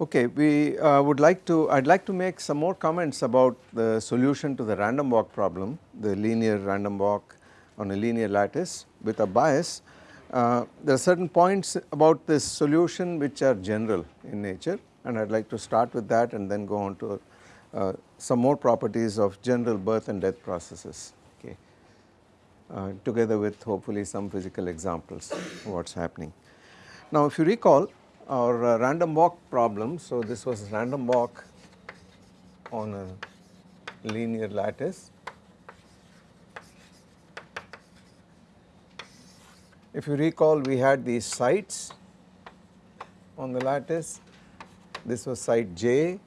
Okay, we uh, would like to, I would like to make some more comments about the solution to the random walk problem, the linear random walk on a linear lattice with a bias. Uh, there are certain points about this solution which are general in nature and I would like to start with that and then go on to uh, some more properties of general birth and death processes okay, uh, together with hopefully some physical examples of what is happening. Now if you recall our uh, random walk problem, so this was random walk on a linear lattice. If you recall we had these sites on the lattice, this was site j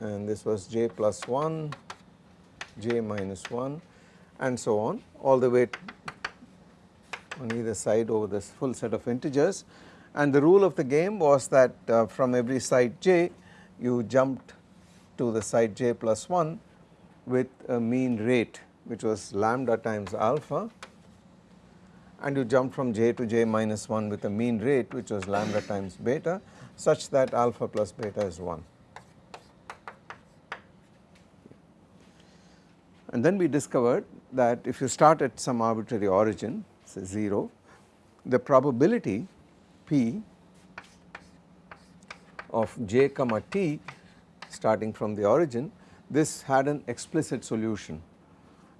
and this was j plus 1, j minus 1 and so on all the way on either side over this full set of integers and the rule of the game was that uh, from every site j you jumped to the site j plus 1 with a mean rate which was lambda times alpha and you jumped from j to j minus 1 with a mean rate which was lambda times beta such that alpha plus beta is 1. And then we discovered that if you start at some arbitrary origin say 0, the probability p of j comma t starting from the origin, this had an explicit solution.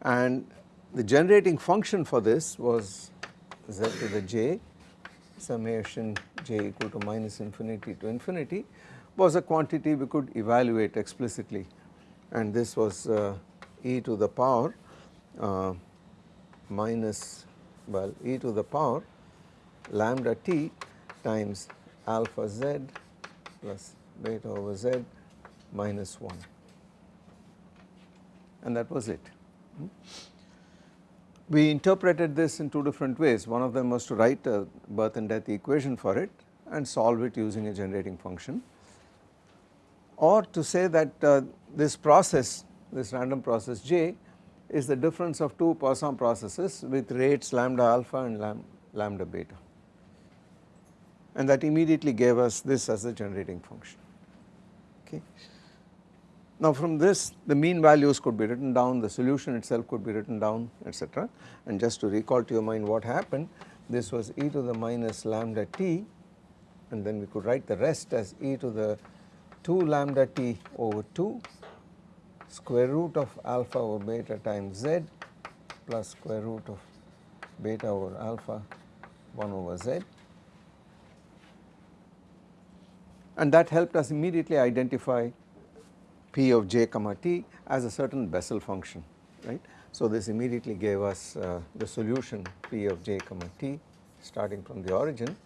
And the generating function for this was z to the j summation j equal to minus infinity to infinity was a quantity we could evaluate explicitly. And this was uh, e to the power uh, minus well e to the power lambda t times alpha z plus beta over z minus 1 and that was it. Hmm? We interpreted this in two different ways one of them was to write a birth and death equation for it and solve it using a generating function or to say that uh, this process this random process J is the difference of two Poisson processes with rates lambda alpha and lam lambda beta and that immediately gave us this as the generating function. Okay. Now from this the mean values could be written down the solution itself could be written down etc and just to recall to your mind what happened this was e to the minus lambda t and then we could write the rest as e to the 2 lambda t over 2 square root of alpha over beta times z plus square root of beta over alpha 1 over z and that helped us immediately identify p of j comma t as a certain Bessel function right. So this immediately gave us uh, the solution p of j comma t starting from the origin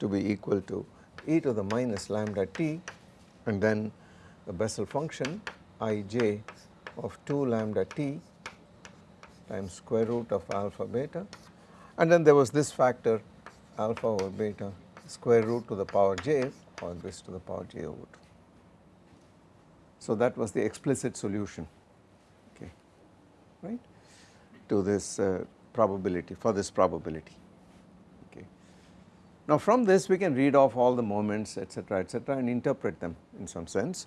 to be equal to e to the minus lambda t and then the Bessel function ij of 2 lambda t times square root of alpha beta and then there was this factor alpha over beta square root to the power j or this to the power j over 2. So that was the explicit solution okay right to this uh, probability for this probability okay. Now from this we can read off all the moments etc etc and interpret them in some sense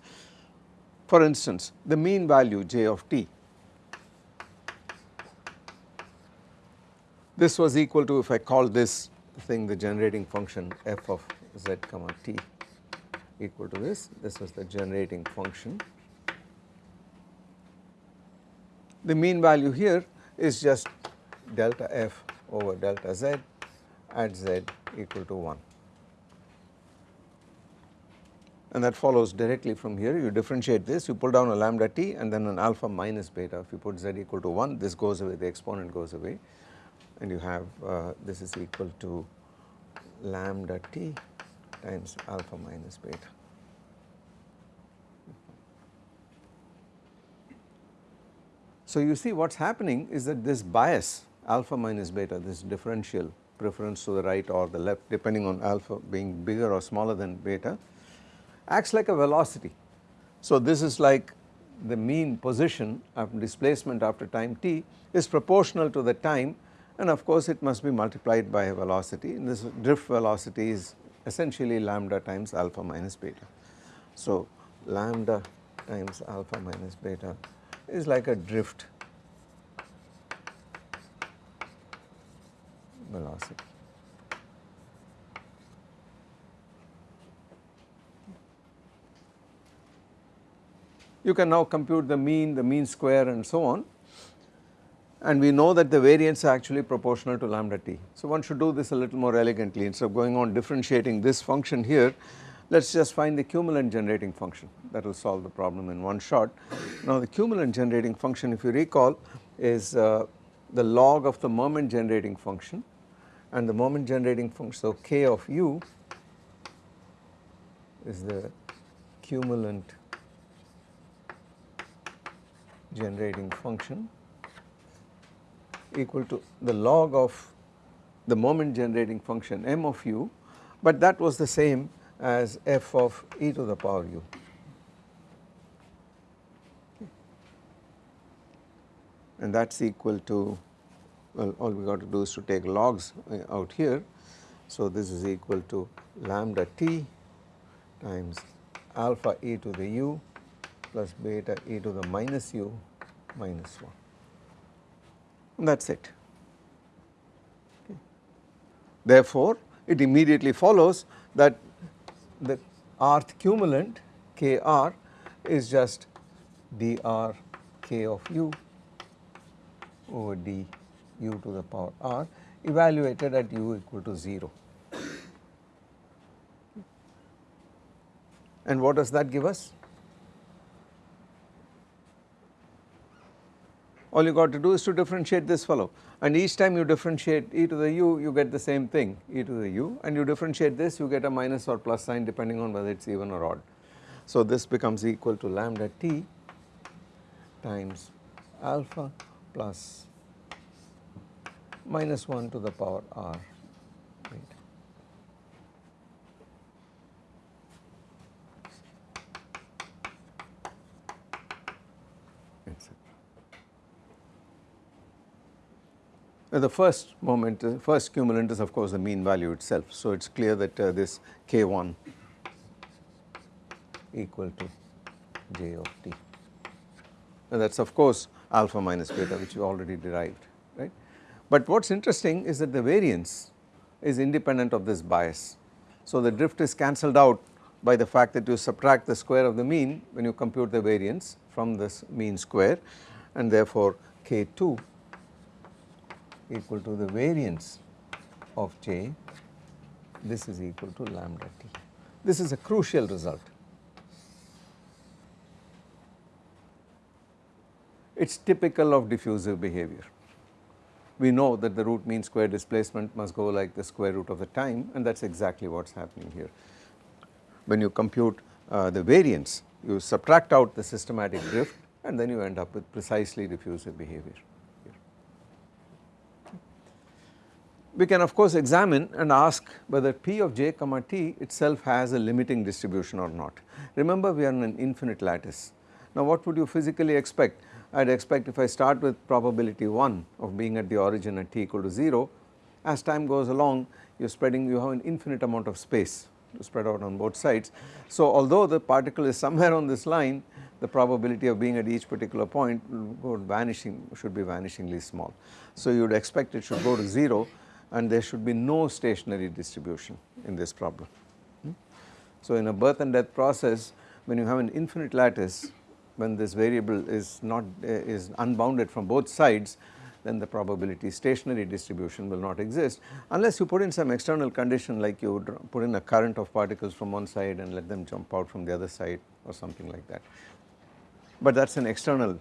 for instance, the mean value j of t, this was equal to if I call this thing the generating function f of z comma t equal to this, this was the generating function. The mean value here is just delta f over delta z at z equal to 1 and that follows directly from here. You differentiate this. You pull down a lambda t and then an alpha minus beta. If you put z equal to 1 this goes away. The exponent goes away. And you have uh, this is equal to lambda t times alpha minus beta. So you see what is happening is that this bias alpha minus beta this differential preference to the right or the left depending on alpha being bigger or smaller than beta acts like a velocity. So this is like the mean position of displacement after time t is proportional to the time and of course it must be multiplied by a velocity and this drift velocity is essentially lambda times alpha minus beta. So, lambda times alpha minus beta is like a drift velocity. You can now compute the mean, the mean square and so on and we know that the variance are actually proportional to lambda t. So one should do this a little more elegantly instead of going on differentiating this function here let us just find the cumulant generating function that will solve the problem in one shot. Now the cumulant generating function if you recall is uh, the log of the moment generating function and the moment generating function so k of u is the cumulant generating function equal to the log of the moment generating function m of u but that was the same as f of e to the power u. And that is equal to well all we got to do is to take logs uh, out here. So this is equal to lambda t times alpha e to the u plus beta e to the minus u minus 1 that is it. Okay. Therefore, it immediately follows that the rth cumulant Kr is just dr k of u over d u to the power r evaluated at u equal to 0. And what does that give us? All you got to do is to differentiate this fellow. And each time you differentiate e to the u you get the same thing e to the u. And you differentiate this you get a minus or plus sign depending on whether it is even or odd. So this becomes equal to lambda t times alpha plus minus 1 to the power r the first moment, the first cumulant is of course the mean value itself. So it is clear that uh, this k1 equal to j of t and that is of course alpha minus beta which we already derived right. But what is interesting is that the variance is independent of this bias. So the drift is cancelled out by the fact that you subtract the square of the mean when you compute the variance from this mean square and therefore k2 equal to the variance of j this is equal to lambda t. This is a crucial result. It is typical of diffusive behavior. We know that the root mean square displacement must go like the square root of the time and that is exactly what is happening here. When you compute uh, the variance you subtract out the systematic drift and then you end up with precisely diffusive behavior. We can of course examine and ask whether p of j comma t itself has a limiting distribution or not. Remember we are in an infinite lattice. Now what would you physically expect? I would expect if I start with probability 1 of being at the origin at t equal to 0, as time goes along you are spreading you have an infinite amount of space to spread out on both sides. So although the particle is somewhere on this line the probability of being at each particular point go vanishing should be vanishingly small. So you would expect it should go to 0 and there should be no stationary distribution in this problem. Hmm? So in a birth and death process when you have an infinite lattice when this variable is not uh, is unbounded from both sides then the probability stationary distribution will not exist unless you put in some external condition like you would put in a current of particles from one side and let them jump out from the other side or something like that. But that is an external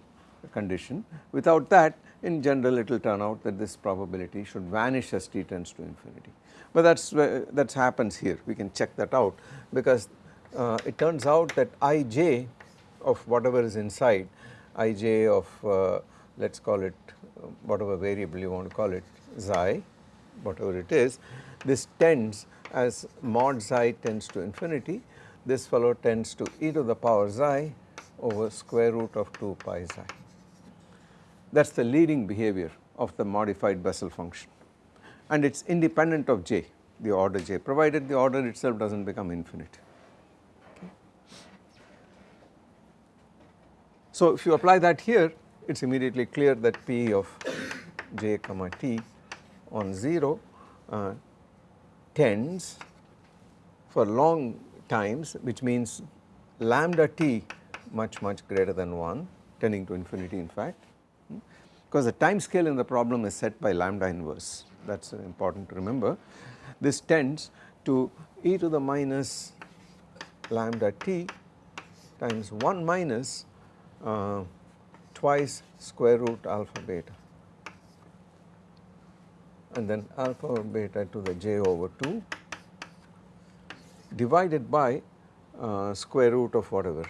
condition without that in general it will turn out that this probability should vanish as t tends to infinity. But that is that happens here. We can check that out because uh, it turns out that ij of whatever is inside ij of uh, let us call it uh, whatever variable you want to call it xi whatever it is this tends as mod xi tends to infinity. This fellow tends to e to the power xi over square root of 2 pi xi that is the leading behavior of the modified Bessel function and it is independent of j the order j provided the order itself does not become infinite. Okay. So if you apply that here it is immediately clear that P of j comma t on 0 uh, tends for long times which means lambda t much much greater than 1 tending to infinity in fact because the time scale in the problem is set by lambda inverse. That is important to remember. This tends to e to the minus lambda t times 1 minus uh, twice square root alpha beta. And then alpha beta to the j over 2 divided by uh, square root of whatever.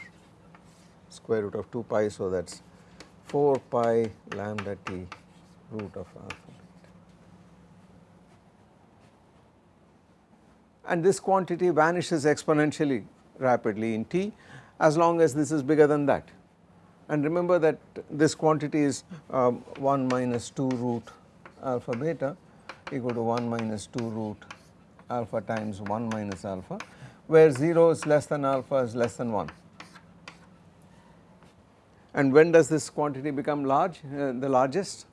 Square root of 2 pi so that is 4 pi lambda t root of alpha beta. And this quantity vanishes exponentially rapidly in t as long as this is bigger than that. And remember that this quantity is um, 1 minus 2 root alpha beta equal to 1 minus 2 root alpha times 1 minus alpha where 0 is less than alpha is less than 1. And when does this quantity become large, uh, the largest?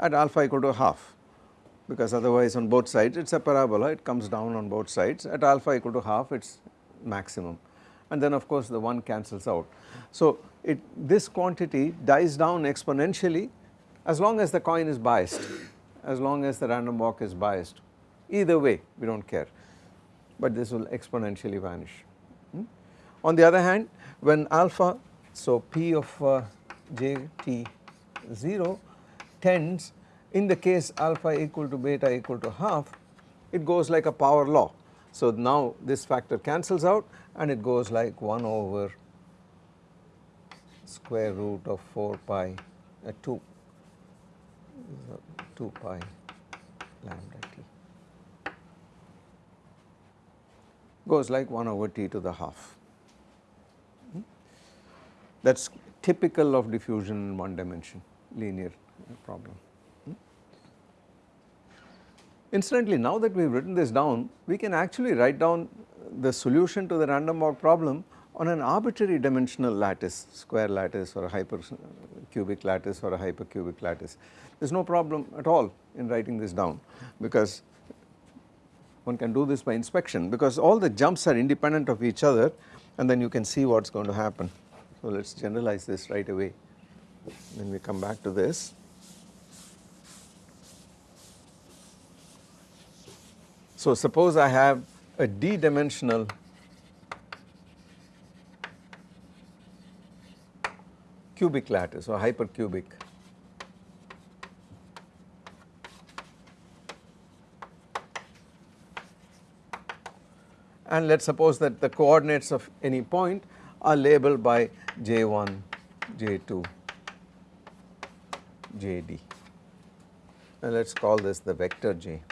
At alpha equal to half because otherwise on both sides it is a parabola it comes down on both sides at alpha equal to half it is maximum and then of course the 1 cancels out. So it this quantity dies down exponentially as long as the coin is biased as long as the random walk is biased either way we do not care but this will exponentially vanish. Hmm? On the other hand when alpha so p of uh, j t 0 tends in the case alpha equal to beta equal to half it goes like a power law. So now this factor cancels out and it goes like 1 over square root of 4 pi uh, 2 2 pi lambda t goes like 1 over t to the half. That is typical of diffusion in one dimension linear problem. Hmm? Incidentally, now that we have written this down, we can actually write down the solution to the random walk problem on an arbitrary dimensional lattice, square lattice or a hypercubic lattice or a hypercubic lattice. There is no problem at all in writing this down because one can do this by inspection because all the jumps are independent of each other and then you can see what is going to happen. So let us generalize this right away then we come back to this. So suppose I have a d dimensional cubic lattice or hypercubic and let us suppose that the coordinates of any point are labeled by j1, j2, jd and let us call this the vector j.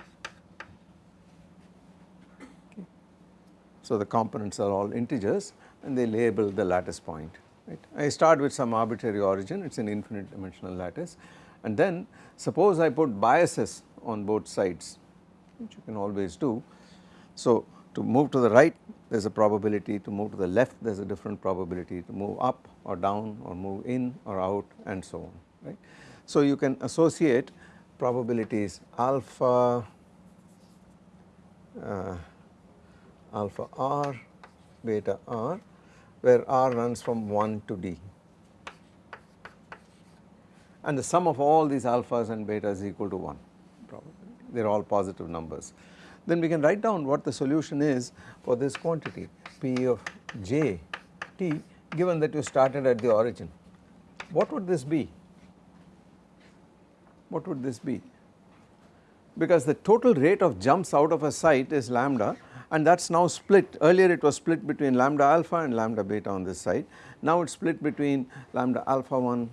So the components are all integers and they label the lattice point right. I start with some arbitrary origin it is an infinite dimensional lattice and then suppose I put biases on both sides which you can always do. So to move to the right there is a probability to move to the left there is a different probability to move up or down or move in or out and so on right. So you can associate probabilities alpha uh, alpha r beta r where r runs from 1 to d and the sum of all these alphas and betas is equal to 1 they are all positive numbers. Then we can write down what the solution is for this quantity p of j t given that you started at the origin. What would this be? What would this be? Because the total rate of jumps out of a site is lambda and that is now split earlier it was split between lambda alpha and lambda beta on this side now it is split between lambda alpha 1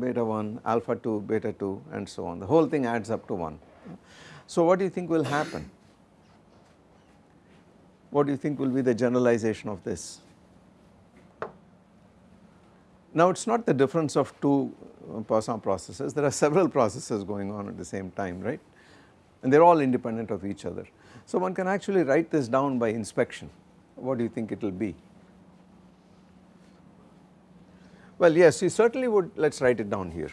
beta 1 alpha 2 beta 2 and so on the whole thing adds up to 1. So what do you think will happen? What do you think will be the generalization of this? Now it is not the difference of two uh, Poisson processes there are several processes going on at the same time right and they are all independent of each other. So one can actually write this down by inspection. What do you think it will be? Well yes you certainly would let us write it down here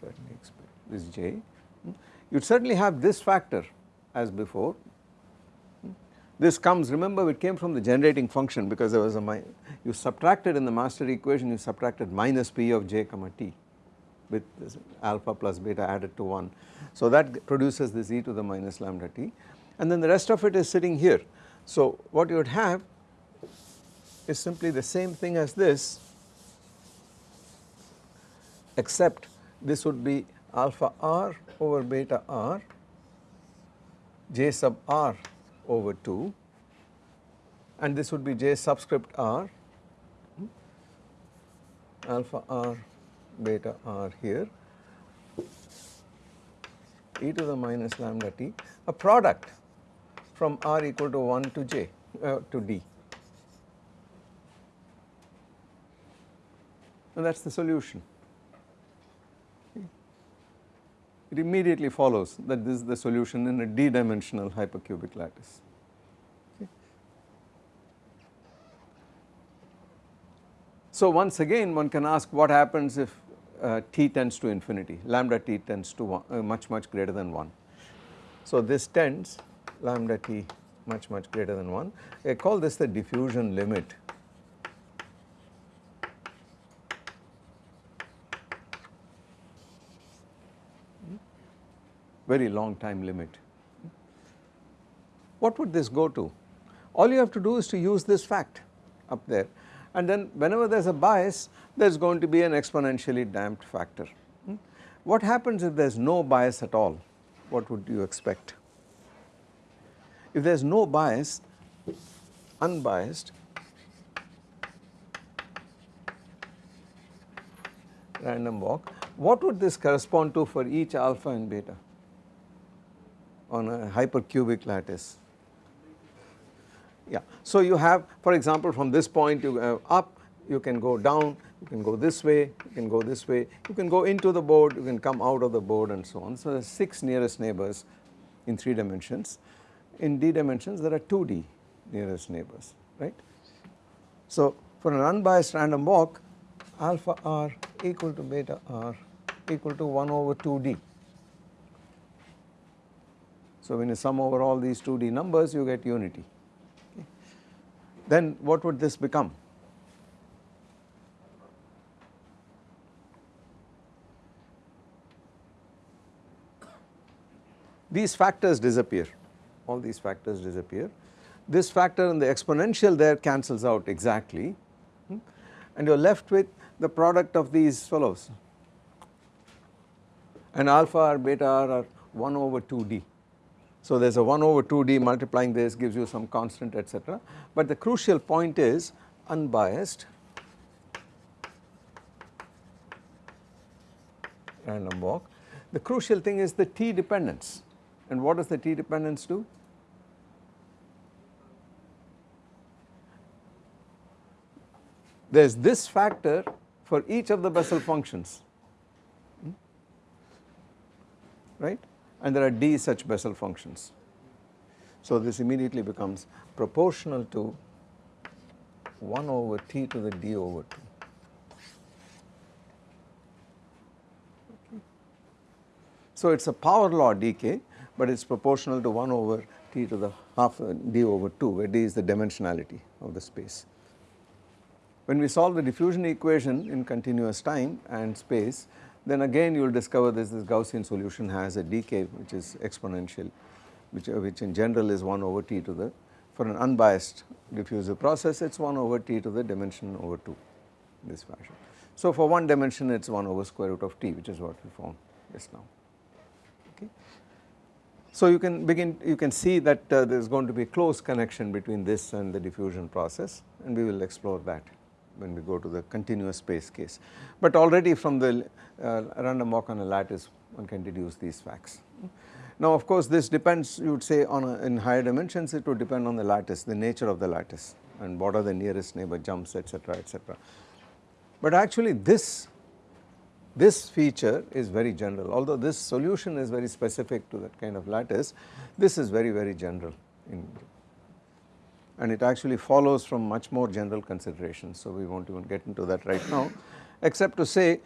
certainly expect this j you certainly have this factor as before this comes remember it came from the generating function because there was a you subtracted in the master equation you subtracted minus p of j comma t with alpha plus beta added to 1. So that produces this e to the minus lambda t and then the rest of it is sitting here. So what you would have is simply the same thing as this except this would be alpha r over beta r j sub r over 2 and this would be j subscript r alpha r beta r here e to the minus lambda t a product from r equal to 1 to j uh, to d and that is the solution. It immediately follows that this is the solution in a d dimensional hypercubic lattice. So once again one can ask what happens if uh, t tends to infinity, lambda t tends to one, uh, much much greater than 1. So this tends lambda t much much greater than 1, I call this the diffusion limit very long time limit. What would this go to? All you have to do is to use this fact up there and then whenever there is a bias there is going to be an exponentially damped factor. Hmm? What happens if there is no bias at all? What would you expect? If there is no bias, unbiased, random walk, what would this correspond to for each alpha and beta on a hypercubic lattice? Yeah. So you have for example from this point you go up, you can go down, you can go this way, you can go this way, you can go into the board, you can come out of the board and so on. So there are 6 nearest neighbors in 3 dimensions. In d dimensions there are 2d nearest neighbors, right. So for an unbiased random walk alpha r equal to beta r equal to 1 over 2d. So when you sum over all these 2d numbers you get unity then what would this become? These factors disappear, all these factors disappear. This factor and the exponential there cancels out exactly hmm, and you are left with the product of these fellows and alpha or beta r are 1 over 2d. So there is a 1 over 2d multiplying this gives you some constant etc. But the crucial point is unbiased random walk. The crucial thing is the t dependence and what does the t dependence do? There is this factor for each of the Bessel functions hmm? right and there are d such Bessel functions. So this immediately becomes proportional to 1 over t to the d over 2. So it is a power law decay but it is proportional to 1 over t to the half uh, d over 2 where d is the dimensionality of the space. When we solve the diffusion equation in continuous time and space then again you will discover this, this Gaussian solution has a decay which is exponential which, uh, which in general is 1 over t to the for an unbiased diffusive process it is 1 over t to the dimension over 2 in this fashion. So for one dimension it is 1 over square root of t which is what we found just now. Okay. So you can begin you can see that uh, there is going to be close connection between this and the diffusion process and we will explore that when we go to the continuous space case. But already from the uh, random walk on a lattice one can deduce these facts. Now of course this depends you would say on a, in higher dimensions it would depend on the lattice, the nature of the lattice and what are the nearest neighbor jumps etc etc. But actually this, this feature is very general although this solution is very specific to that kind of lattice, this is very very general in and it actually follows from much more general considerations. So, we not even get into that right now except to say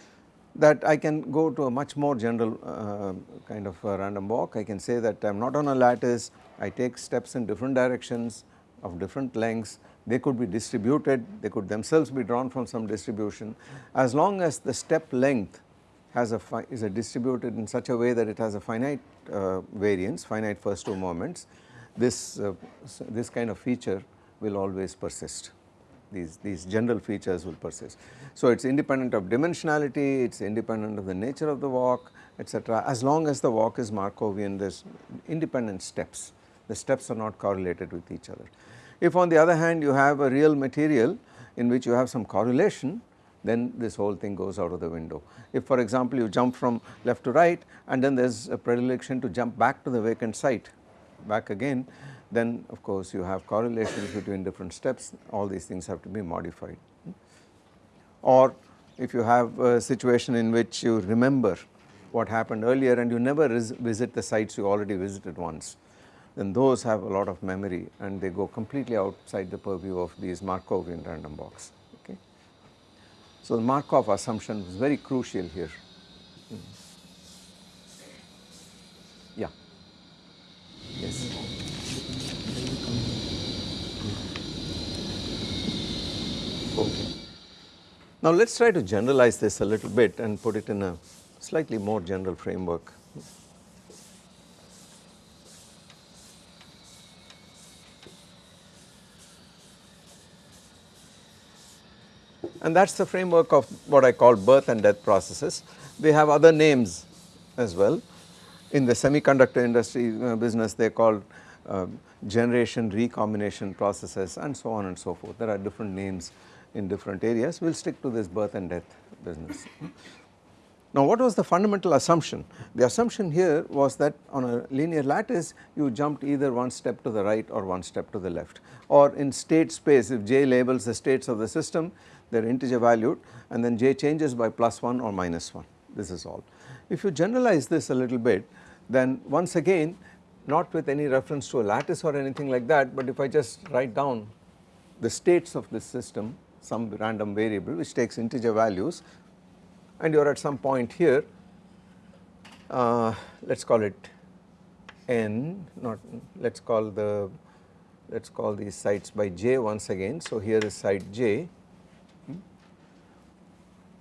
that I can go to a much more general uh, kind of random walk. I can say that I am not on a lattice, I take steps in different directions of different lengths, they could be distributed, they could themselves be drawn from some distribution. As long as the step length has a is a distributed in such a way that it has a finite uh, variance, finite first two moments, this, uh, this kind of feature will always persist these, these general features will persist. So, it is independent of dimensionality, it is independent of the nature of the walk etc. as long as the walk is Markovian there is independent steps, the steps are not correlated with each other. If on the other hand you have a real material in which you have some correlation then this whole thing goes out of the window. If for example you jump from left to right and then there is a predilection to jump back to the vacant site back again then of course you have correlations between different steps all these things have to be modified. Or if you have a situation in which you remember what happened earlier and you never visit the sites you already visited once then those have a lot of memory and they go completely outside the purview of these Markovian random walks. Okay. So, the Markov assumption is very crucial here. Hmm. Yeah. Yes. Okay. Now let us try to generalize this a little bit and put it in a slightly more general framework. And that is the framework of what I call birth and death processes. They have other names as well. In the semiconductor industry uh, business they call uh, generation recombination processes and so on and so forth. There are different names in different areas, we will stick to this birth and death business. Now what was the fundamental assumption? The assumption here was that on a linear lattice you jumped either one step to the right or one step to the left or in state space if j labels the states of the system they are integer valued and then j changes by plus 1 or minus 1 this is all. If you generalize this a little bit then once again not with any reference to a lattice or anything like that but if I just write down the states of this system some random variable which takes integer values and you are at some point here uh, let us call it n not let us call the let us call these sites by j once again. So, here is site j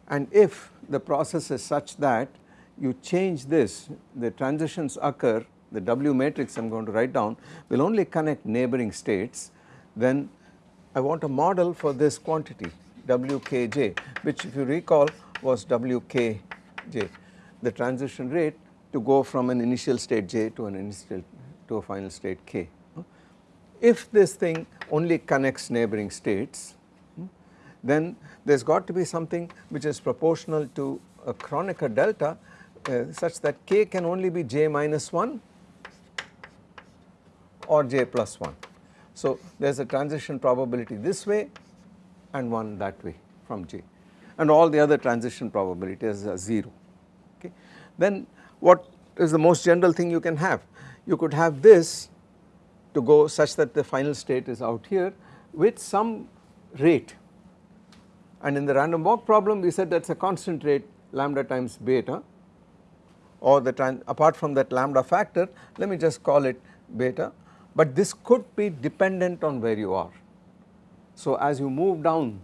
and if the process is such that you change this the transitions occur the W matrix I am going to write down will only connect neighboring states then I want a model for this quantity Wkj which if you recall was Wkj the transition rate to go from an initial state j to an initial to a final state k. If this thing only connects neighboring states then there has got to be something which is proportional to a Kronecker delta uh, such that k can only be j minus 1 or j plus 1. So, there is a transition probability this way and one that way from J and all the other transition probabilities are 0 okay. Then what is the most general thing you can have? You could have this to go such that the final state is out here with some rate and in the random walk problem we said that is a constant rate lambda times beta or the apart from that lambda factor let me just call it beta. But this could be dependent on where you are. So as you move down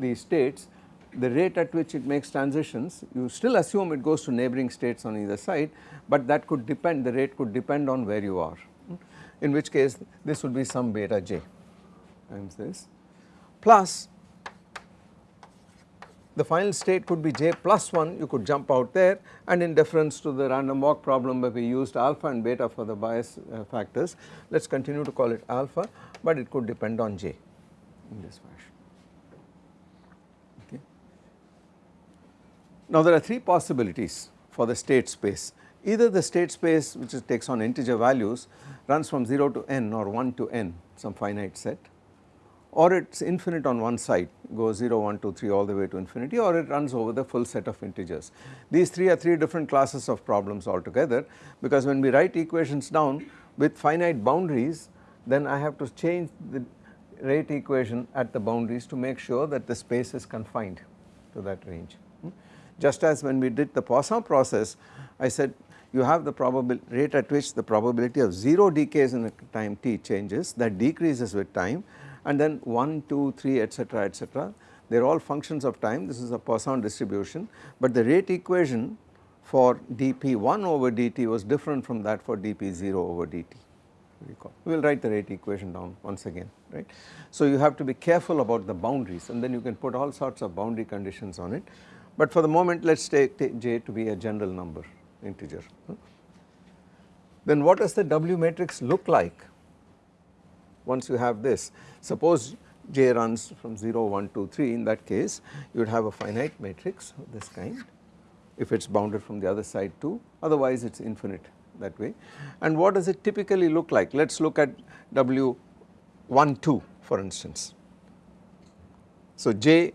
these states the rate at which it makes transitions you still assume it goes to neighboring states on either side but that could depend the rate could depend on where you are. In which case this would be some beta j times this. Plus the final state could be j plus 1 you could jump out there and in deference to the random walk problem where we used alpha and beta for the bias uh, factors let us continue to call it alpha but it could depend on j in this fashion. Okay. Now there are three possibilities for the state space either the state space which takes on integer values runs from 0 to n or 1 to n some finite set or it is infinite on one side goes 0, 1, 2, 3 all the way to infinity or it runs over the full set of integers. These three are three different classes of problems altogether because when we write equations down with finite boundaries then I have to change the rate equation at the boundaries to make sure that the space is confined to that range. Hmm? Just as when we did the Poisson process I said you have the rate at which the probability of 0 decays in a time t changes that decreases with time and then 1, 2, 3 etc etc they are all functions of time this is a Poisson distribution but the rate equation for dp1 over dt was different from that for dp0 over dt. We will write the rate equation down once again right. So you have to be careful about the boundaries and then you can put all sorts of boundary conditions on it but for the moment let us take j to be a general number integer. Then what does the W matrix look like once you have this suppose j runs from 0 1 2 3 in that case you would have a finite matrix of this kind if it is bounded from the other side too. Otherwise it is infinite that way. And what does it typically look like? Let us look at W 1 2 for instance. So j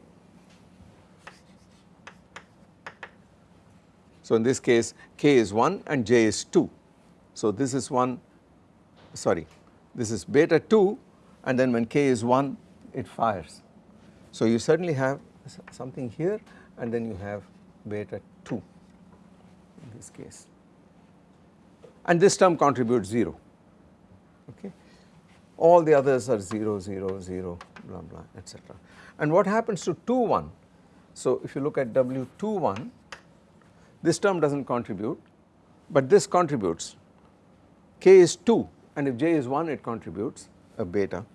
so in this case k is 1 and j is 2 so this is 1 sorry this is beta 2 and then when k is 1 it fires. So you certainly have something here and then you have beta 2 in this case and this term contributes 0 okay. All the others are 0, 0, 0 blah blah etc. And what happens to 2 1? So if you look at W 2 1 this term does not contribute but this contributes k is 2 and if j is 1 it contributes a beta.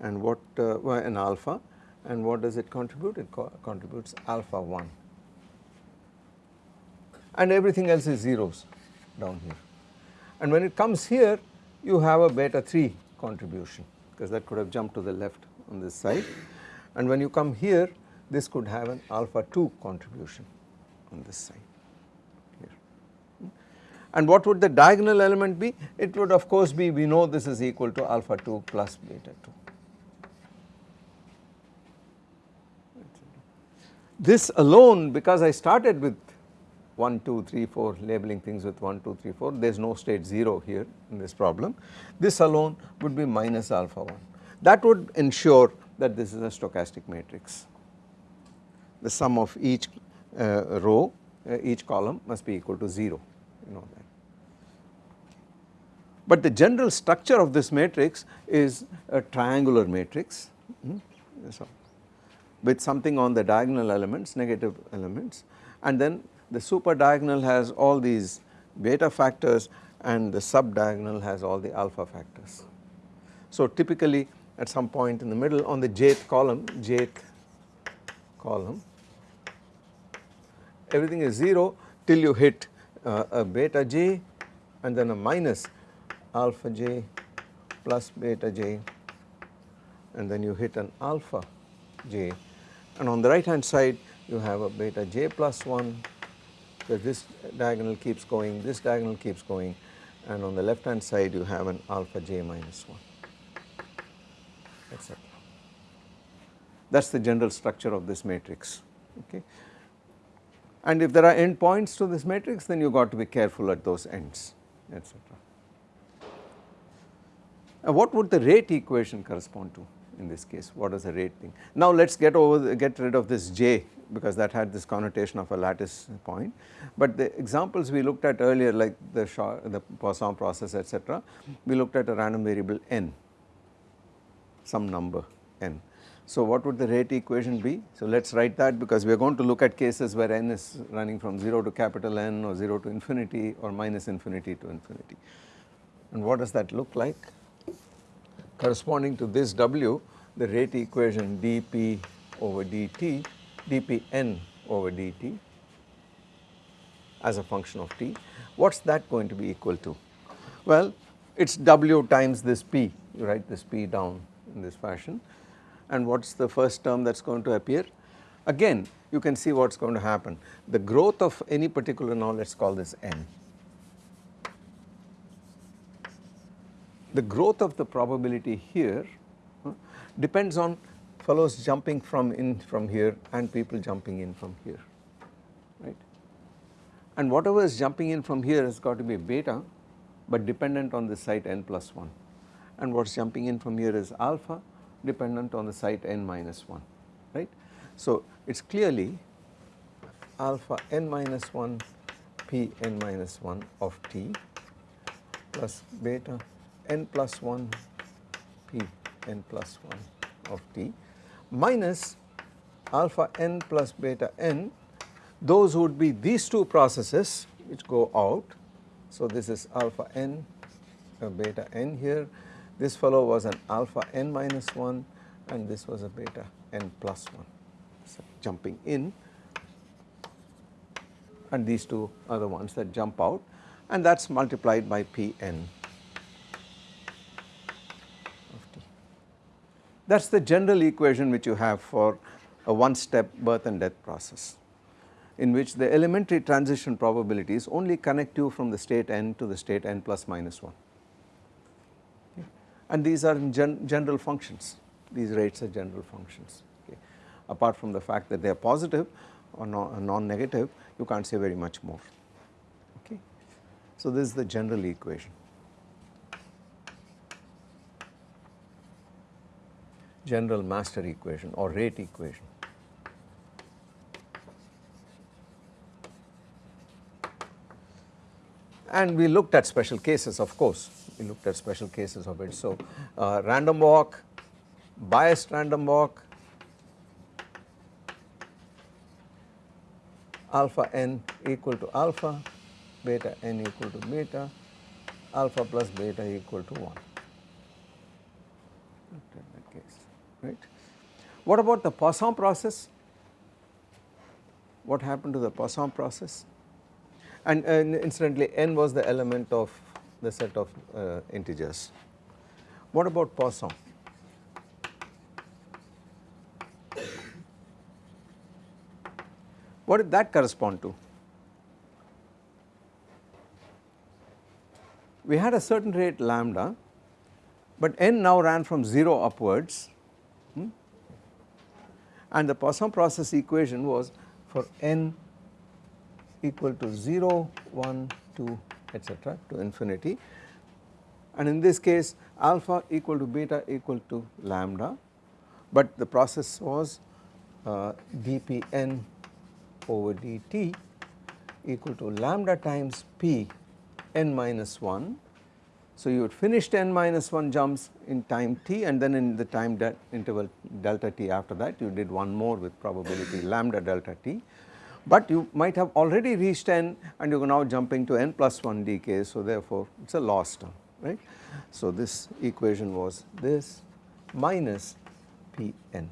And what uh, an alpha. And what does it contribute? It co contributes alpha 1 and everything else is zeros down here. And when it comes here you have a beta 3 contribution because that could have jumped to the left on this side. And when you come here this could have an alpha 2 contribution on this side. And what would the diagonal element be? It would of course be we know this is equal to alpha 2 plus beta 2. This alone because I started with 1, 2, 3, 4 labeling things with 1, 2, 3, 4 there is no state 0 here in this problem. This alone would be minus alpha 1 that would ensure that this is a stochastic matrix. The sum of each uh, row uh, each column must be equal to 0 you know that. But the general structure of this matrix is a triangular matrix hmm, so with something on the diagonal elements negative elements and then the super diagonal has all these beta factors and the sub diagonal has all the alpha factors. So typically at some point in the middle on the jth column, jth column everything is 0 till you hit uh, a beta j and then a minus alpha j plus beta j. And then you hit an alpha j. And on the right hand side you have a beta j plus 1 that this diagonal keeps going, this diagonal keeps going. And on the left hand side you have an alpha j minus 1 etc. That is the general structure of this matrix. Okay. And if there are endpoints to this matrix then you got to be careful at those ends etc. Now what would the rate equation correspond to in this case what is the rate thing. Now let us get over the, get rid of this j because that had this connotation of a lattice point. But the examples we looked at earlier like the, the Poisson process etc., we looked at a random variable n, some number n. So what would the rate equation be? So let us write that because we are going to look at cases where n is running from 0 to capital N or 0 to infinity or minus infinity to infinity. And what does that look like? Corresponding to this W, the rate equation dp over dt dpn over dt as a function of t, what is that going to be equal to? Well, it is w times this p, you write this p down in this fashion and what is the first term that is going to appear? Again you can see what is going to happen, the growth of any particular now let us call this n. The growth of the probability here depends on fellows jumping from in from here and people jumping in from here right. And whatever is jumping in from here has got to be beta but dependent on the site n plus 1 and what is jumping in from here is alpha dependent on the site n minus 1 right. So, it is clearly alpha n minus 1 p n minus 1 of t plus beta n plus 1 p n plus 1 of t minus alpha n plus beta n those would be these two processes which go out. So, this is alpha n uh, beta n here this fellow was an alpha n minus 1 and this was a beta n plus 1 so jumping in and these two are the ones that jump out and that is multiplied by Pn of t. That is the general equation which you have for a one step birth and death process in which the elementary transition probabilities only connect you from the state n to the state n plus minus 1 okay. And these are gen general functions these rates are general functions okay. apart from the fact that they are positive or non-negative you can't say very much more okay. So this is the general equation. General master equation or rate equation. And we looked at special cases of course, we looked at special cases of it. So uh, random walk, biased random walk, alpha n equal to alpha, beta n equal to beta, alpha plus beta equal to 1 that case right. What about the Poisson process? What happened to the Poisson process? And, and incidentally n was the element of the set of uh, integers. What about Poisson? What did that correspond to? We had a certain rate lambda, but n now ran from 0 upwards hmm? and the Poisson process equation was for n equal to 0, 1, 2 etc. to infinity and in this case alpha equal to beta equal to lambda, but the process was uh, dpn over dt equal to lambda times p n minus 1. So, you had finished n minus 1 jumps in time t and then in the time interval delta t after that you did one more with probability lambda delta t. But you might have already reached n and you are now jumping to n plus 1 decay. So, therefore, it is a loss term right. So, this equation was this minus p n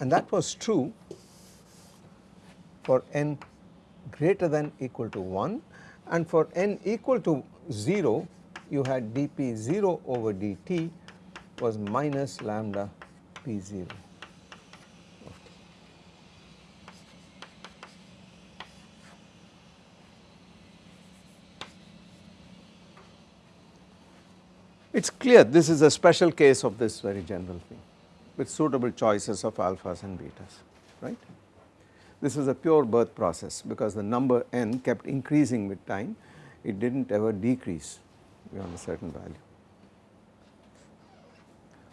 and that was true for n greater than equal to 1 and for n equal to 0 you had dp 0 over dt was minus lambda p 0. It is clear this is a special case of this very general thing with suitable choices of alphas and betas right. This is a pure birth process because the number n kept increasing with time, it did not ever decrease beyond a certain value.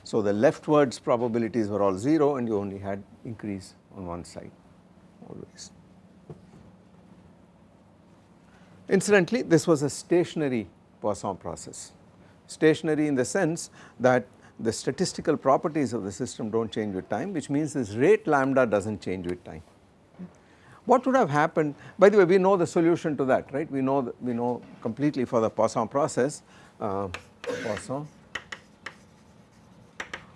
So, the leftwards probabilities were all 0 and you only had increase on one side always. Incidentally, this was a stationary Poisson process, stationary in the sense that the statistical properties of the system do not change with time which means this rate lambda does not change with time. What would have happened, by the way we know the solution to that right, we know we know completely for the Poisson process, uh, Poisson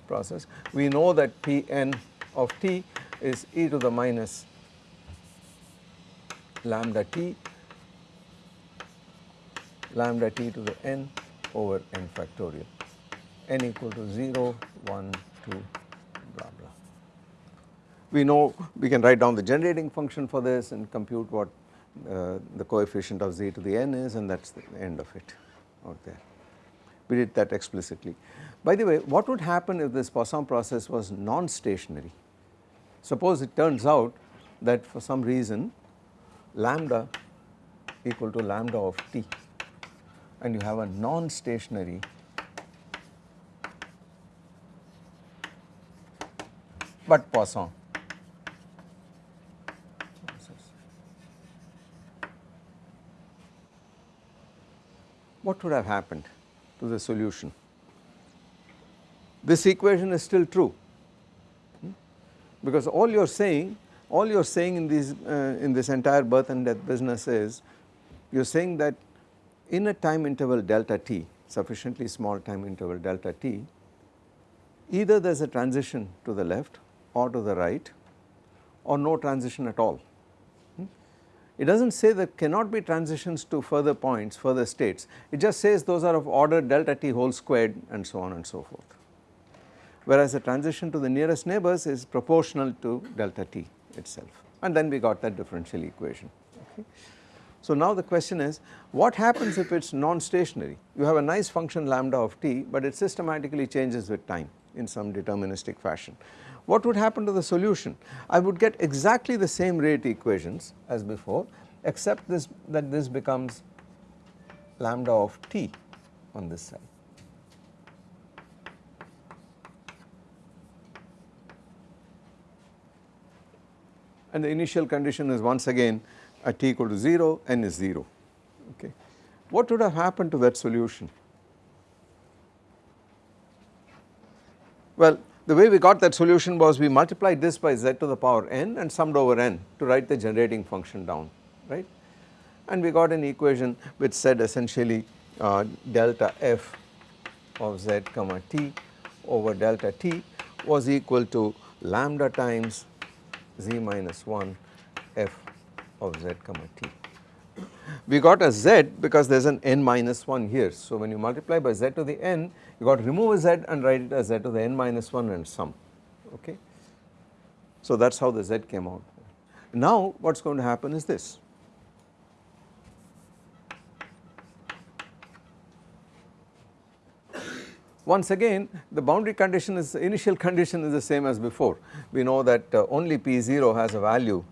process, we know that Pn of t is e to the minus lambda t lambda t to the n over n factorial n equal to 0, 1, 2 we know we can write down the generating function for this and compute what uh, the coefficient of z to the n is and that is the end of it out there. We did that explicitly. By the way what would happen if this Poisson process was non-stationary? Suppose it turns out that for some reason lambda equal to lambda of t and you have a non-stationary but Poisson. What would have happened to the solution? This equation is still true hmm? because all you are saying all you are saying in these uh, in this entire birth and death business is you are saying that in a time interval delta t sufficiently small time interval delta t either there is a transition to the left or to the right or no transition at all. Hmm? It does not say there cannot be transitions to further points further states it just says those are of order delta t whole squared and so on and so forth whereas the transition to the nearest neighbors is proportional to delta t itself and then we got that differential equation. Okay. So now the question is what happens if it is non-stationary you have a nice function lambda of t but it systematically changes with time in some deterministic fashion. What would happen to the solution? I would get exactly the same rate equations as before except this that this becomes lambda of t on this side. and the initial condition is once again at t equal to 0 n is 0 okay. What would have happened to that solution? Well the way we got that solution was we multiplied this by z to the power n and summed over n to write the generating function down right and we got an equation which said essentially uh, delta f of z comma t over delta t was equal to lambda times z minus 1 f of z comma t. We got a z because there is an n minus 1 here. So when you multiply by z to the n you got to remove a z and write it as z to the n minus 1 and sum okay. So that is how the z came out. Now what is going to happen is this Once again the boundary condition is initial condition is the same as before. We know that uh, only P0 has a value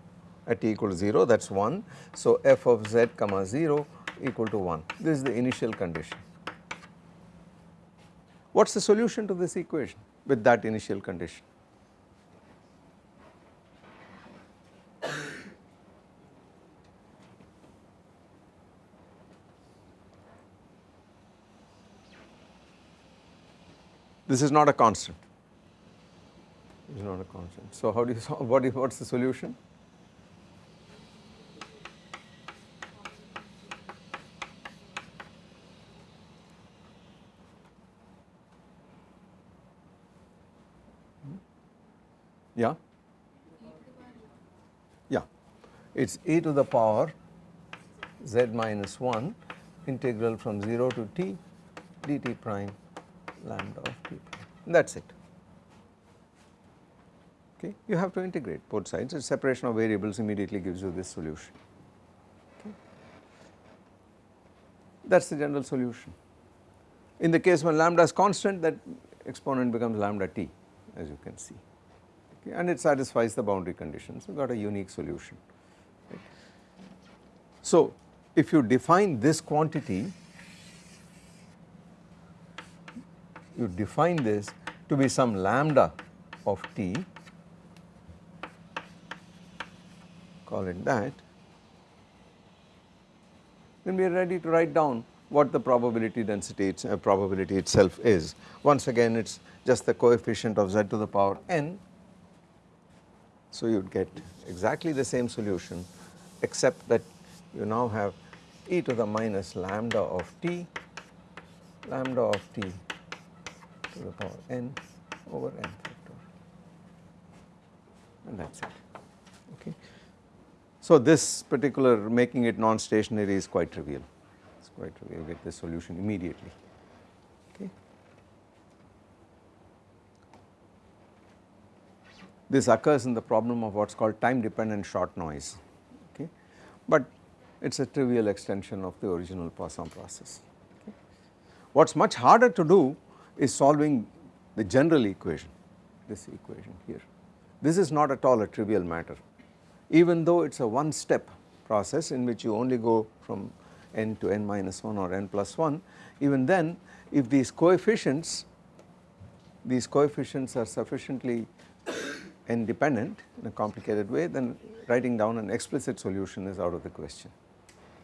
at t equal to 0 that is 1. So f of z comma 0 equal to 1 this is the initial condition. What is the solution to this equation with that initial condition? This is not a constant. This is not a constant. So how do you solve, what is, what's the solution? Yeah? Yeah, it is e to the power z minus 1 integral from 0 to t dt prime lambda of t prime that is it. Okay. You have to integrate both sides the separation of variables immediately gives you this solution. Okay. That is the general solution. In the case when lambda is constant that exponent becomes lambda t as you can see okay, and it satisfies the boundary conditions you got a unique solution. Right. So if you define this quantity you define this to be some lambda of t call it that then we are ready to write down what the probability density it's, uh, probability itself is. Once again it is just the coefficient of z to the power n. So you would get exactly the same solution except that you now have e to the minus lambda of t lambda of t to the power n over n factor. And that is it. Okay. So this particular making it non-stationary is quite trivial, it is quite trivial, you get the solution immediately This occurs in the problem of what is called time dependent shot noise okay, but it is a trivial extension of the original Poisson process. Okay. What is much harder to do is solving the general equation, this equation here. This is not at all a trivial matter even though it is a one step process in which you only go from n to n minus 1 or n plus 1 even then if these coefficients these coefficients are sufficiently n dependent in a complicated way then writing down an explicit solution is out of the question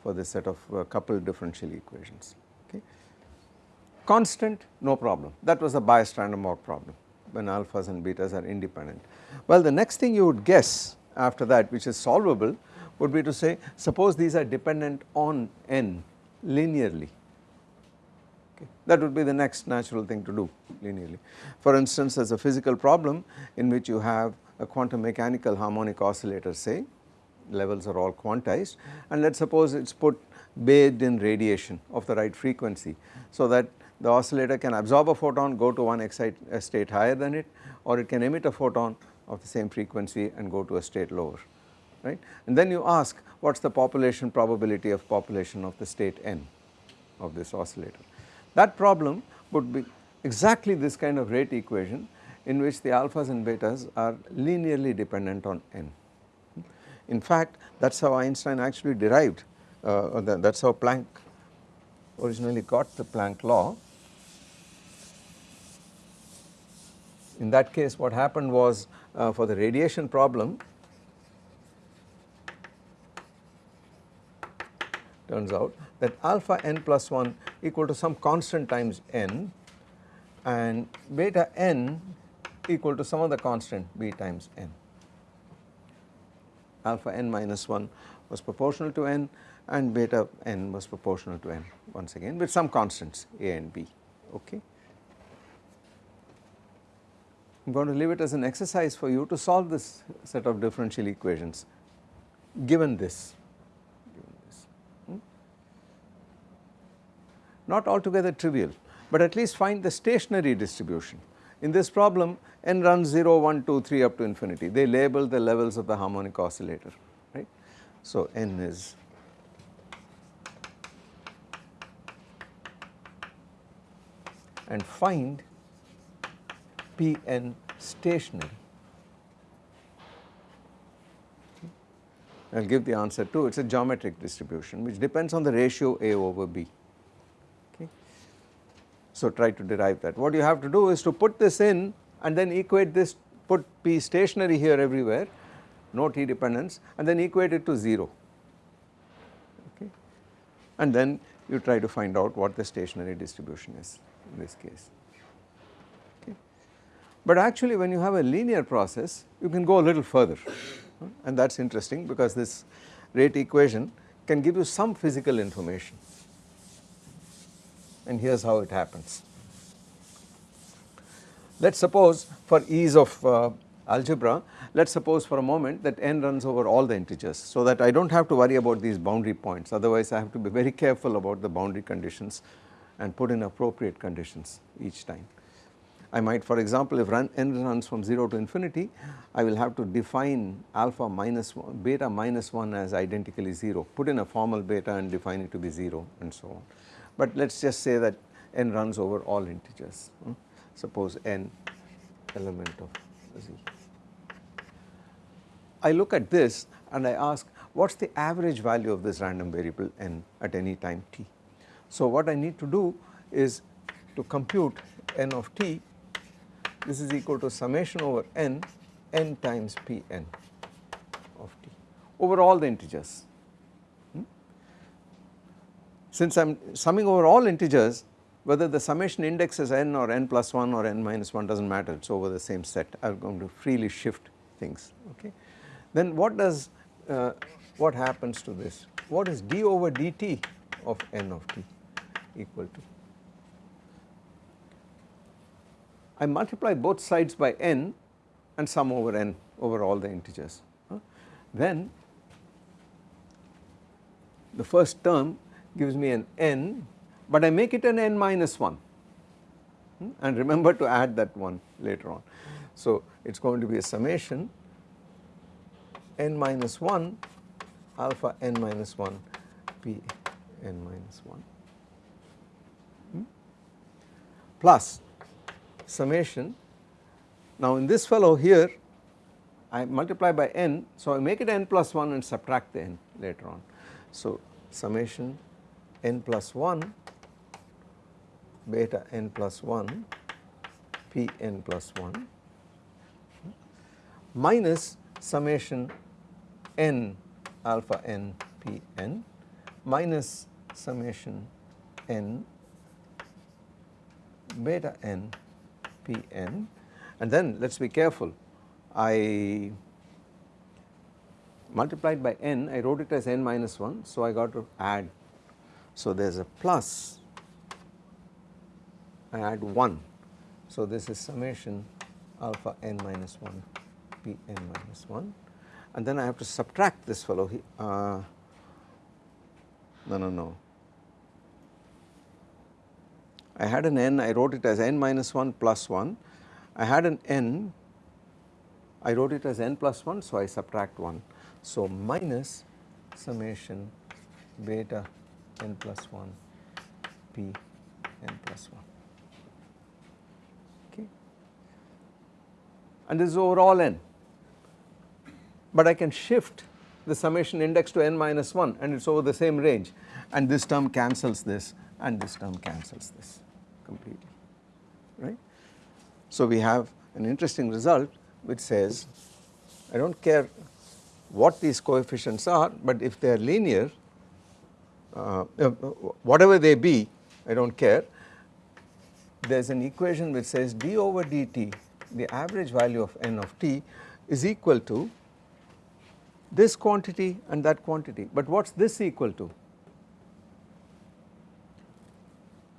for this set of uh, coupled differential equations. Okay. Constant no problem that was a biased random problem when alphas and betas are independent. Well the next thing you would guess after that which is solvable would be to say suppose these are dependent on n linearly. That would be the next natural thing to do linearly. For instance is a physical problem in which you have a quantum mechanical harmonic oscillator say levels are all quantized and let us suppose it is put bathed in radiation of the right frequency so that the oscillator can absorb a photon go to one excite state higher than it or it can emit a photon of the same frequency and go to a state lower right and then you ask what is the population probability of population of the state n of this oscillator. That problem would be exactly this kind of rate equation in which the alphas and betas are linearly dependent on n. In fact that is how Einstein actually derived uh, that is how Planck originally got the Planck law. In that case what happened was uh, for the radiation problem turns out that alpha n plus 1 equal to some constant times n and beta n equal to some other constant b times n. Alpha n minus 1 was proportional to n and beta n was proportional to n once again with some constants a and b okay. I am going to leave it as an exercise for you to solve this set of differential equations given this, given this. Hmm? Not altogether trivial, but at least find the stationary distribution. In this problem n runs 0, 1, 2, 3 up to infinity, they label the levels of the harmonic oscillator right. So n is and find Pn stationary. I will give the answer too, it is a geometric distribution which depends on the ratio A over B. So try to derive that. What you have to do is to put this in and then equate this, put P stationary here everywhere, no T dependence and then equate it to 0. Okay. And then you try to find out what the stationary distribution is in this case. Okay. But actually when you have a linear process you can go a little further and that is interesting because this rate equation can give you some physical information and here is how it happens. Let us suppose for ease of uh, algebra let us suppose for a moment that n runs over all the integers so that I do not have to worry about these boundary points otherwise I have to be very careful about the boundary conditions and put in appropriate conditions each time. I might for example if run n runs from 0 to infinity I will have to define alpha minus 1 beta minus 1 as identically 0 put in a formal beta and define it to be 0 and so on. But let us just say that n runs over all integers hmm? suppose n element of z. I look at this and I ask what is the average value of this random variable n at any time t. So what I need to do is to compute n of t this is equal to summation over n, n times Pn of t over all the integers. Since I am summing over all integers whether the summation index is n or n plus 1 or n minus 1 does not matter it is over the same set I am going to freely shift things okay. Then what does uh, what happens to this what is d over dt of n of t equal to I multiply both sides by n and sum over n over all the integers. Then the first term gives me an n but I make it an n minus 1 hmm, and remember to add that one later on. So it is going to be a summation n minus 1 alpha n minus 1 p n minus 1 hmm, plus summation. Now in this fellow here I multiply by n so I make it n plus 1 and subtract the n later on. So summation n plus 1 beta n plus 1 p n plus 1 minus summation n alpha n p n minus summation n beta n p n. And then let us be careful. I multiplied by n I wrote it as n minus 1 so I got to add so there is a plus. I add 1 so this is summation alpha n minus 1 p n minus 1 and then I have to subtract this fellow. Uh, no no no. I had an n I wrote it as n minus 1 plus 1 I had an n I wrote it as n plus 1 so I subtract 1 so minus summation beta n plus 1 p n plus 1 okay? And this is overall n. But I can shift the summation index to n minus 1 and it is over the same range. And this term cancels this and this term cancels this completely. Right. So we have an interesting result which says I do not care what these coefficients are but if they are linear uh, uh whatever they be I do not care. There is an equation which says d over dt the average value of n of t is equal to this quantity and that quantity. But what is this equal to?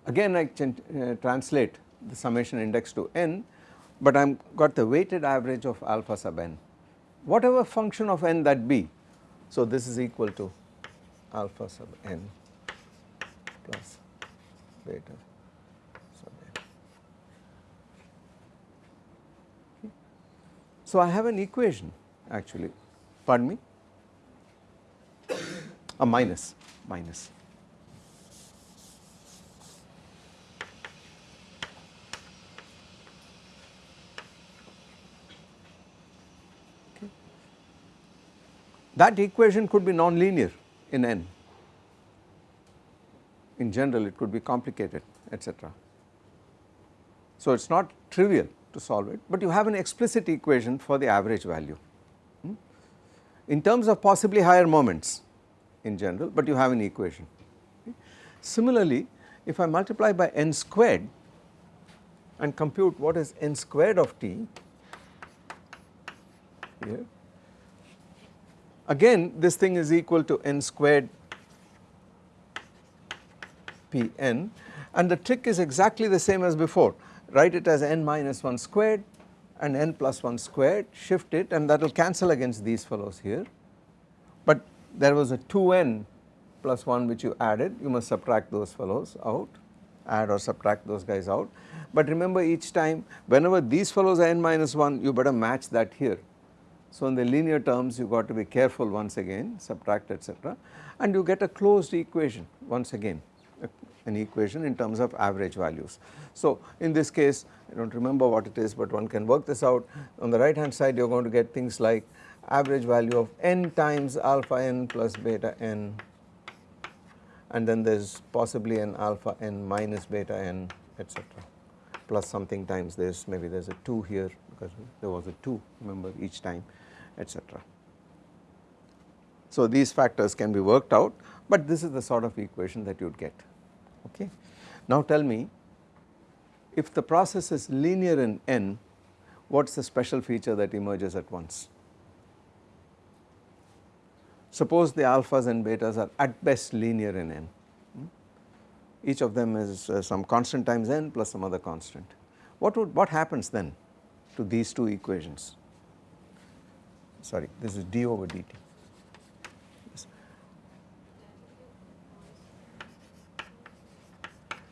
Again I can uh, translate the summation index to n but I am got the weighted average of alpha sub n. Whatever function of n that be. So this is equal to alpha sub n plus beta sub n. So I have an equation actually. Pardon me? A minus minus. That equation could be nonlinear in n. In general it could be complicated etc. So it is not trivial to solve it but you have an explicit equation for the average value hmm? in terms of possibly higher moments in general but you have an equation. Similarly if I multiply by n squared and compute what is n squared of t here Again this thing is equal to n squared Pn and the trick is exactly the same as before. Write it as n minus 1 squared and n plus 1 squared. Shift it and that will cancel against these fellows here. But there was a 2n plus 1 which you added. You must subtract those fellows out. Add or subtract those guys out. But remember each time whenever these fellows are n minus 1 you better match that here so in the linear terms you got to be careful once again subtract etc and you get a closed equation once again an equation in terms of average values. So in this case I do not remember what it is but one can work this out on the right hand side you are going to get things like average value of n times alpha n plus beta n and then there is possibly an alpha n minus beta n etc plus something times this maybe there is a 2 here because there was a 2 remember each time etc. So these factors can be worked out but this is the sort of equation that you would get okay. Now tell me if the process is linear in n what is the special feature that emerges at once. Suppose the alphas and betas are at best linear in n? Each of them is uh, some constant times n plus some other constant. What would what happens then to these two equations? sorry this is d over dt.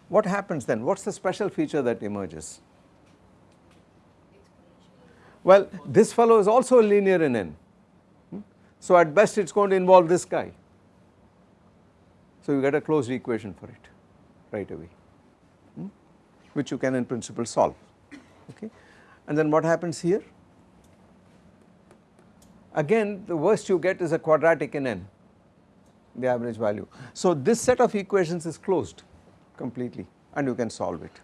What happens then? What is the special feature that emerges? Well, this fellow is also linear in n. Hmm? So at best it is going to involve this guy. So you get a closed equation for it right away, hmm? which you can in principle solve. Okay. And then what happens here? again the worst you get is a quadratic in n the average value. So this set of equations is closed completely and you can solve it.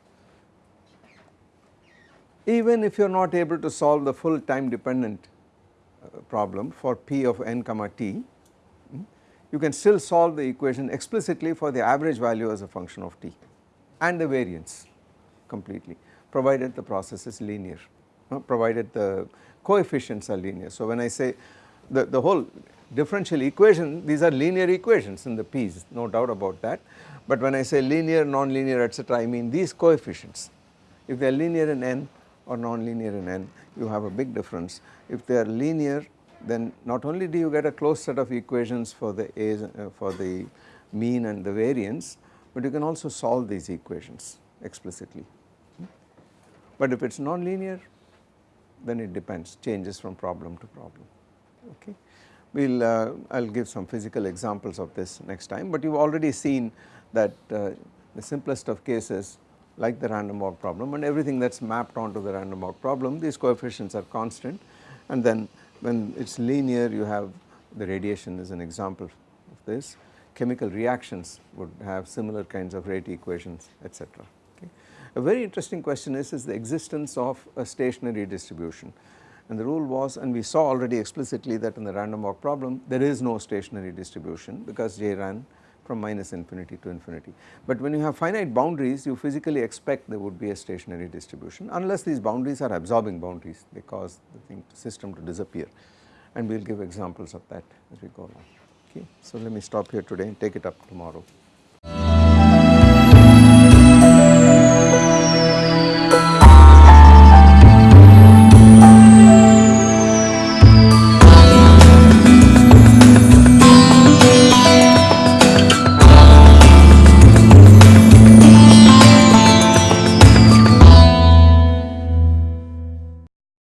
Even if you are not able to solve the full time dependent uh, problem for p of n comma t, you can still solve the equation explicitly for the average value as a function of t and the variance completely provided the process is linear, uh, provided the coefficients are linear. So when I say the, the whole differential equation these are linear equations in the p's no doubt about that but when I say linear, non-linear etc. I mean these coefficients if they are linear in n or non-linear in n you have a big difference. If they are linear then not only do you get a closed set of equations for the A's uh, for the mean and the variance but you can also solve these equations explicitly. But if it is non-linear then it depends changes from problem to problem okay. We will uh, I will give some physical examples of this next time but you have already seen that uh, the simplest of cases like the random walk problem and everything that is mapped onto the random walk problem these coefficients are constant and then when it is linear you have the radiation is an example of this chemical reactions would have similar kinds of rate equations etc. Okay. A very interesting question is, is the existence of a stationary distribution and the rule was and we saw already explicitly that in the random walk problem there is no stationary distribution because J ran from minus infinity to infinity. But when you have finite boundaries you physically expect there would be a stationary distribution unless these boundaries are absorbing boundaries they cause the thing system to disappear and we will give examples of that as we go along okay. So let me stop here today and take it up tomorrow.